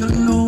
the Lord.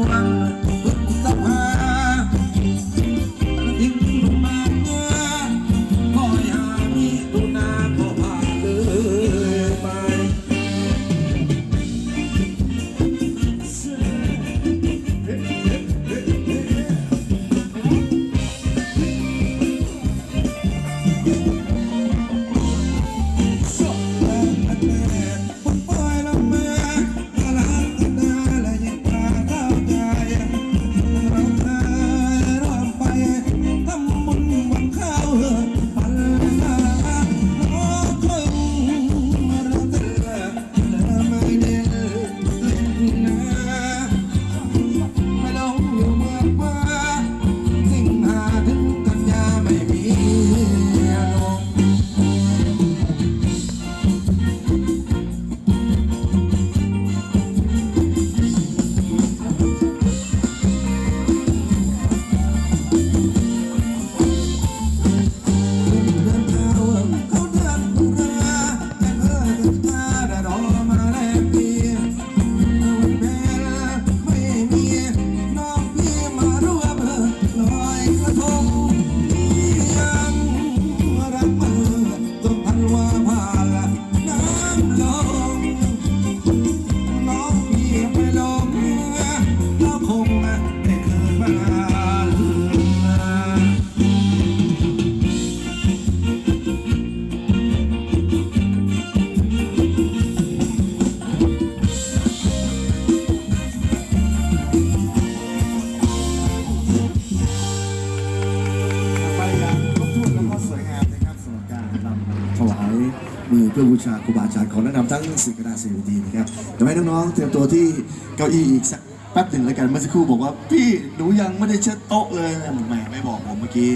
มือเพื่อบูชาครูบาอาจารย์ขอแนะนำทั้งสี่คณะสี่วิธีนะครับเดี๋ยวให้น้องๆเตรียมตัวที่เก้าอี้อีกสักแป๊บหนึ่งแล้วกันเมื่อสักครู่บอกว่าพี่หนูยังไม่ได้เช็ดโต๊ะเลยแหมไม่บอกผมเมื่อกี้